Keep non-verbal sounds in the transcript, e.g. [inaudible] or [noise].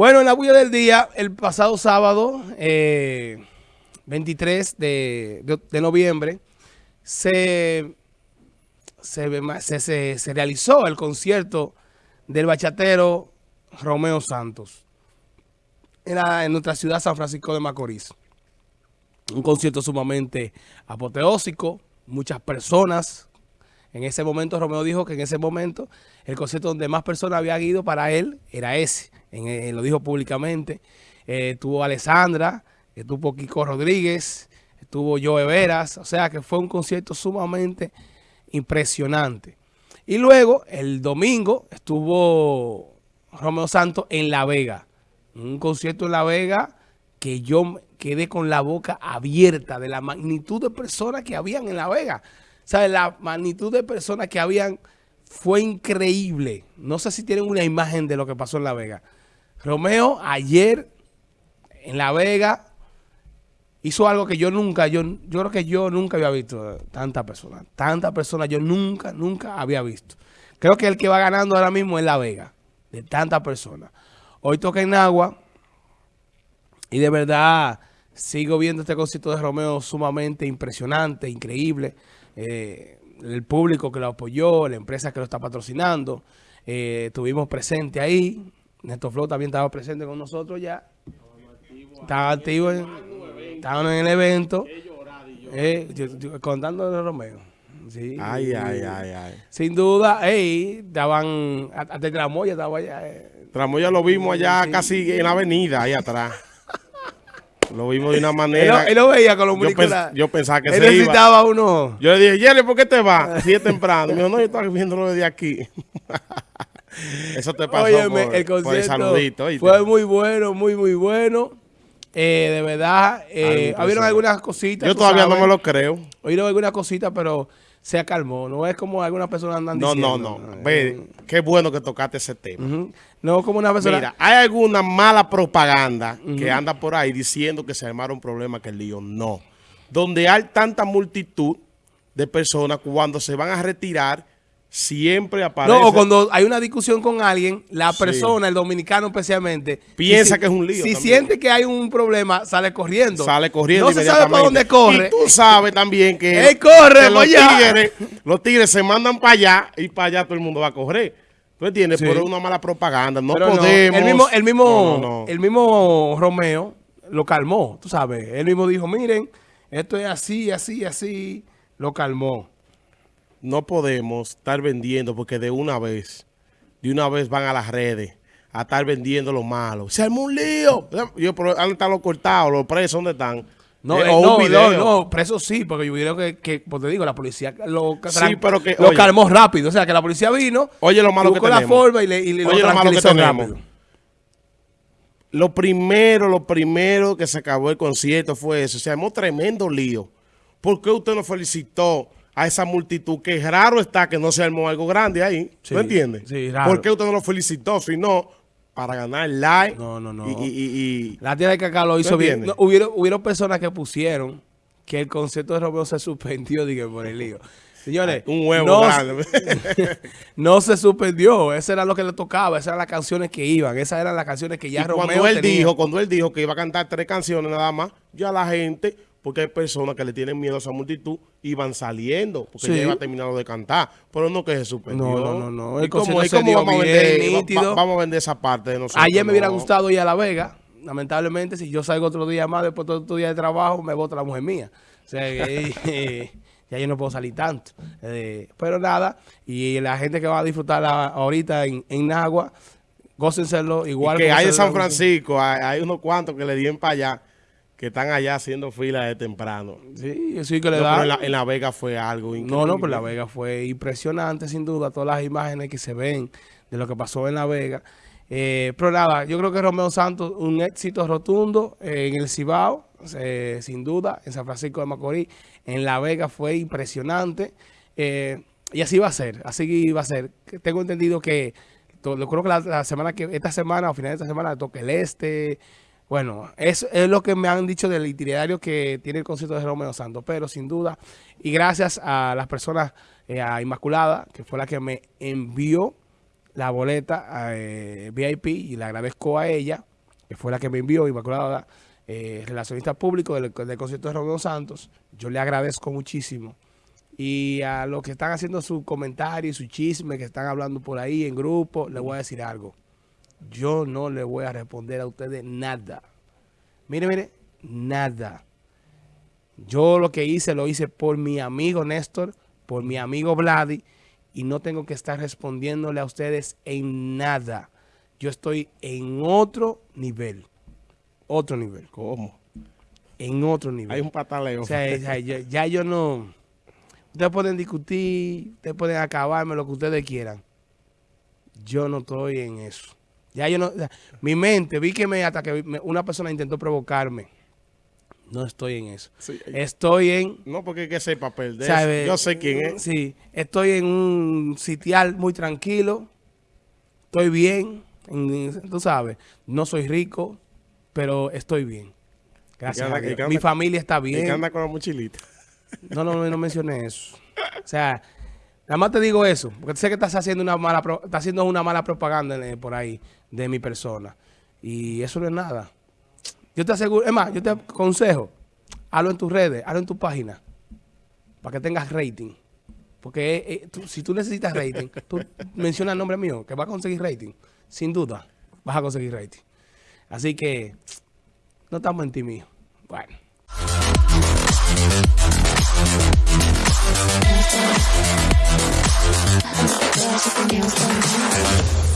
Bueno, en la bulla del día, el pasado sábado, 23 eh, de, noviembre, se, se, realizó el concierto del bachatero Romeo Santos en, en nuestra ciudad San Francisco de Macorís. Un concierto sumamente apoteósico, muchas personas. En ese momento Romeo dijo que en ese momento el concierto donde más personas habían ido para él era ese en, lo dijo públicamente. Eh, estuvo Alessandra, estuvo Kiko Rodríguez, estuvo Joe Veras, o sea que fue un concierto sumamente impresionante. Y luego, el domingo, estuvo Romeo Santos en La Vega. Un concierto en La Vega que yo quedé con la boca abierta de la magnitud de personas que habían en La Vega. Sea, la magnitud de personas que habían fue increíble. No sé si tienen una imagen de lo que pasó en La Vega. Romeo ayer en La Vega hizo algo que yo nunca, yo, yo creo que yo nunca había visto tanta persona. Tanta persona yo nunca, nunca había visto. Creo que el que va ganando ahora mismo es La Vega, de tantas personas. Hoy toca en Agua y de verdad sigo viendo este concierto de Romeo sumamente impresionante, increíble. Eh, el público que lo apoyó, la empresa que lo está patrocinando. Eh, estuvimos presentes ahí, Néstor Flow también estaba presente con nosotros ya. Estaba activo, en, estaban en el evento. Eh, contando de Romeo. Sí, ay, ay, ay, ay. Sin duda, ey, estaban, hasta Tramoya estaba allá. Eh. Tramoya lo vimos allá casi en la avenida, ahí atrás. Lo vimos de una manera. Él, lo veía con los yo, yo pensaba que él se necesitaba uno. Yo le dije, Jerry, ¿por qué te vas? [laughs] Así es temprano. Me dijo, no, yo estaba viéndolo desde aquí. [laughs] Eso te pasó el concierto Fue muy bueno, muy, muy bueno. Eh, de verdad, eh, habieron algunas cositas. Yo todavía no me lo creo. Oyeron algunas cositas, pero se acalmó. No es como algunas personas andan no, diciendo. No, no, no. Ve, qué bueno que tocaste ese tema. No como una persona... Mira, hay alguna mala propaganda que anda por ahí diciendo que se armaron problemas que el lío. No. Donde hay tanta multitud de personas, cuando se van a retirar siempre aparece... No, o cuando hay una discusión con alguien, la persona, el dominicano especialmente... Piensa que es un lío Si siente que hay un problema, sale corriendo. Sale corriendo No se sabe para dónde corre. Y tú sabes también que... [laughs] Él corre, los, tigres, los tigres se mandan para allá y para allá todo el mundo va a correr. ¿Tú entiendes? Por una mala propaganda. No podemos... El mismo, el, mismo, el mismo Romeo lo calmó, tú sabes. Él mismo dijo, miren, esto es así, así, así. Lo calmó no podemos estar vendiendo porque de una vez, de una vez van a las redes a estar vendiendo lo malo. Se armó un lío. Yo, pero ¿dónde están los cortados, los presos? ¿Dónde están? No, eh, no, no, no, presos sí, porque yo creo que, que pues te digo, la policía lo, sí, pero que, lo calmó rápido. O sea, que la policía vino, oye, lo malo que tenemos. la forma y le, y oye, lo, malo que tenemos. Rápido. Lo primero, lo primero que se acabó el concierto fue eso. Se armó tremendo lío. ¿Por qué usted no felicitó a esa multitud, que raro está que no se armó algo grande ahí, ¿no entiende? Sí, raro. ¿Por qué usted no lo felicitó? Si no, para ganar el like. No, no, no. Y, y, la tía de Cacá lo hizo bien. hubieron, personas que pusieron que el concepto de Romeo se suspendió, dije, por el lío. [laughs] Señores, un huevo no, grande. [laughs] no se suspendió, eso era lo que le tocaba, esas eran las canciones que iban, esas eran las canciones que ya y Romeo cuando él dijo, cuando él dijo que iba a cantar tres canciones nada más, ya la gente porque hay personas que le tienen miedo a esa multitud y van saliendo, porque ya iba terminado de cantar, pero no que se suspendió. No, no, no. ¿Y cómo, vamos, a vender, vamos a vender esa parte de nosotros? Ayer me hubiera gustado ir a La Vega, lamentablemente, si yo salgo otro día más, después de otro día de trabajo, me vota la mujer mía. O sea, que ya [laughs] yo no puedo salir tanto. Eh, pero nada, y la gente que va a disfrutar ahorita en, en Nagua, gócenselo igual. que hay de San Francisco, hay, hay unos cuantos que le dieron para allá que están allá haciendo fila de temprano. Sí, sí que le da. En la, Vega fue algo increíble. No, no, pero La Vega fue impresionante, sin duda, todas las imágenes que se ven de lo que pasó en La Vega. Eh, pero nada, yo creo que Romeo Santos, un éxito rotundo en el Cibao, eh, sin duda, en San Francisco de Macorís, en La Vega fue impresionante. Eh, y así va a ser, así va a ser. Tengo entendido que, yo creo que la, semana que, esta semana o final de esta semana, toque el este, bueno, eso es lo que me han dicho del itinerario que tiene el concierto de Romeo Santos, pero sin duda, y gracias a las personas, eh, a Inmaculada, que fue la que me envió la boleta eh, VIP, y le agradezco a ella, que fue la que me envió, Inmaculada, eh, relacionista público del, concierto de Romeo Santos. Yo le agradezco muchísimo. Y a los que están haciendo su comentario y su chisme, que están hablando por ahí en grupo, les voy a decir algo. Yo no le voy a responder a ustedes nada. Mire, mire, nada. Yo lo que hice, lo hice por mi amigo Néstor, por mi amigo Vladi, y no tengo que estar respondiéndole a ustedes en nada. Yo estoy en otro nivel. Otro nivel. ¿Cómo? En otro nivel. Hay un pataleo. O sea, ya, ya- ya yo no... Ustedes pueden discutir, ustedes pueden acabarme lo que ustedes quieran. Yo no estoy en eso. Ya yo no... mi mente, vi que me, hasta que me- una persona intentó provocarme. No estoy en eso. Sí, Estoy en... No porque que sepa perder. ¿sabe? Yo sé quién es. Sí, estoy en un sitial muy tranquilo. Estoy bien. en- tú sabes, no soy rico, pero estoy bien. Gracias anda- a Dios. y que Mi familia está Y bien. que anda con la mochilita. No, no, no, no mencioné eso. O sea, nada más te digo eso, porque sé que estás haciendo una mala, estás haciendo una mala propaganda eh, por ahí de mi persona. Y eso no es nada. Yo te aseguro, es más, yo te aconsejo, hazlo en tus redes, hazlo en tu página, para que tengas rating. Porque eh, eh, tú- si tú necesitas rating, tú [laughs] menciona el nombre mío, que vas a conseguir rating. Sin duda, vas a conseguir rating. Así que, no estamos en ti mío. Bueno. There's a thing else going on.